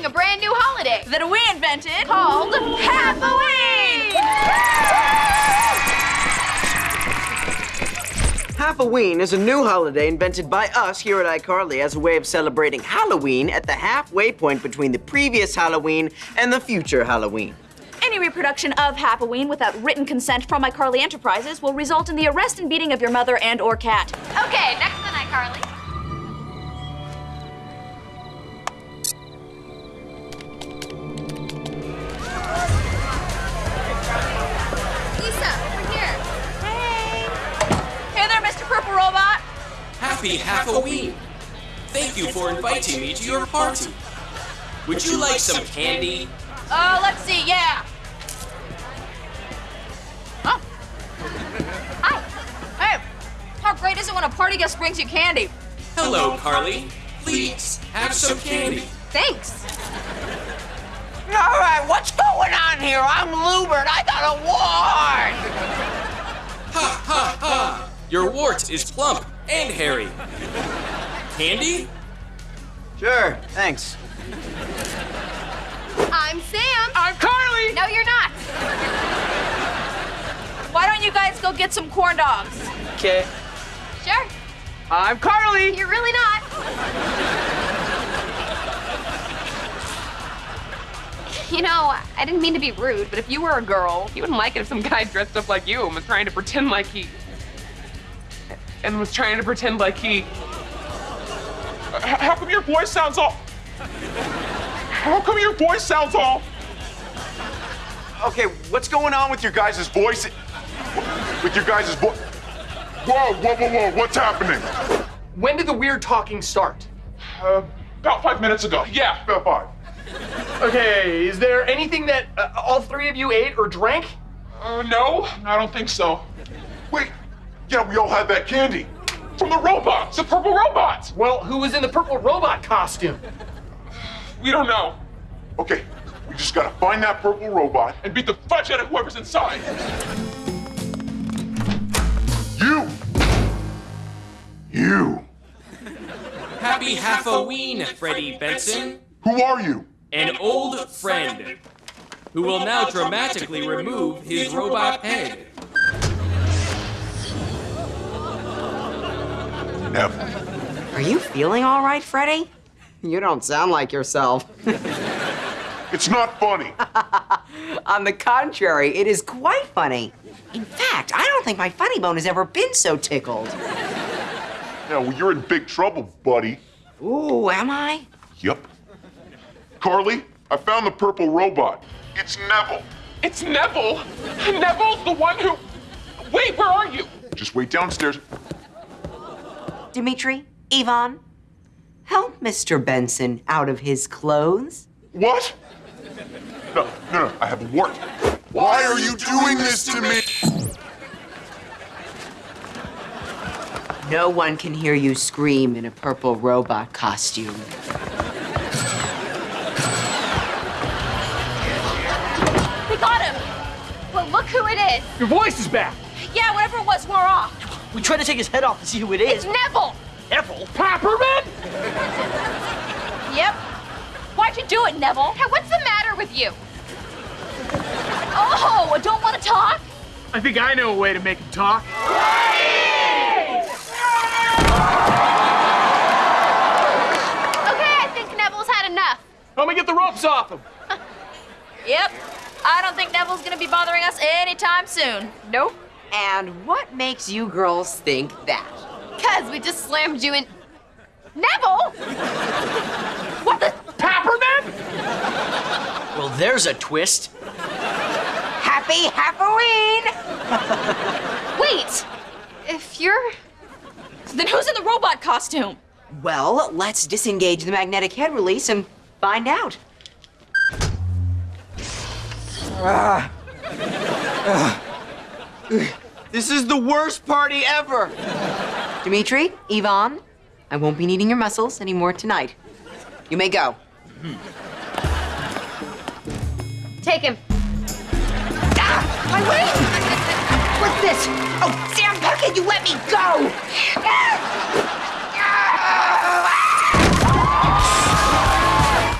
celebrating a brand new holiday that we invented called Halfoween! Halfoween is a new holiday invented by us here at iCarly as a way of celebrating Halloween at the halfway point between the previous Halloween and the future Halloween. Any reproduction of Halfoween without written consent from iCarly Enterprises will result in the arrest and beating of your mother and or cat. Okay, next on iCarly. Happy Halfoween! Thank you for inviting me to your party. Would you like some candy? Uh, let's see, yeah. Oh. Hi. Hey, how great is it when a party guest brings you candy? Hello, Carly. Please, have some candy. Thanks. All right, what's going on here? I'm Lewbert. I got a wart. Ha ha ha! Your wart is plump and hairy. Candy? Sure, thanks. I'm Sam. I'm Carly! No, you're not. Why don't you guys go get some corn dogs? Okay. Sure. I'm Carly! You're really not. You know, I didn't mean to be rude, but if you were a girl, You wouldn't like it if some guy dressed up like you and was trying to pretend like he. And was trying to pretend like he. How come your voice sounds all. How come your voice sounds all. Okay, what's going on with your guys' voice? With your guys' voice? Whoa, whoa, whoa, whoa, what's happening? When did the weird talking start? Uh, about five minutes ago. Yeah, about five. Okay, is there anything that uh, all three of you ate or drank? Uh, no, I don't think so. Wait, yeah, we all had that candy. From the robots, the purple robots. Well, who was in the purple robot costume? We don't know. Okay, we just gotta find that purple robot and beat the fudge out of whoever's inside. You! You! Happy Halfoween, Freddie Benson. Who are you? An old friend who will now dramatically remove his robot head. Never. Are you feeling all right, Freddie? You don't sound like yourself. It's not funny. On the contrary, it is quite funny. In fact, I don't think my funny bone has ever been so tickled. Yeah, well, you're in big trouble, buddy. Ooh, am I? Yep. Carly, I found the purple robot. It's Nevel. It's Nevel! Nevel's the one who. Wait, where are you? Just wait downstairs. Dimitri, Yvonne, help Mr. Benson out of his clothes. What? No, no, no, I have a wart. Why are you doing this to me? No one can hear you scream in a purple robot costume. We got him! Well, look who it is. Your voice is back. Yeah, whatever it was, we're off. We tried to take his head off to see who it is. It's. Nevel. Nevel? Papperman? Yep. Why'd you do it, Nevel? Hey, what's the matter with you? Oh, I don't want to talk? I think I know a way to make him talk. Okay, I think Nevel's had enough. Let me get the ropes off him. Yep. I don't think Nevel's gonna be bothering us anytime soon. Nope. And what makes you girls think that? Cause we just slammed you in. Nevel! What the? Papperman? Well, there's a twist. Happy Halfoween! Wait. If you're. Then who's in the robot costume? Well, let's disengage the magnetic head release and find out. Ah. Ah. This is the worst party ever. Dimitri, Yvonne, I won't be needing your muscles anymore tonight. You may go. Take him. My wing! What's this? Oh, Sam Puckett, you let me go! Ah!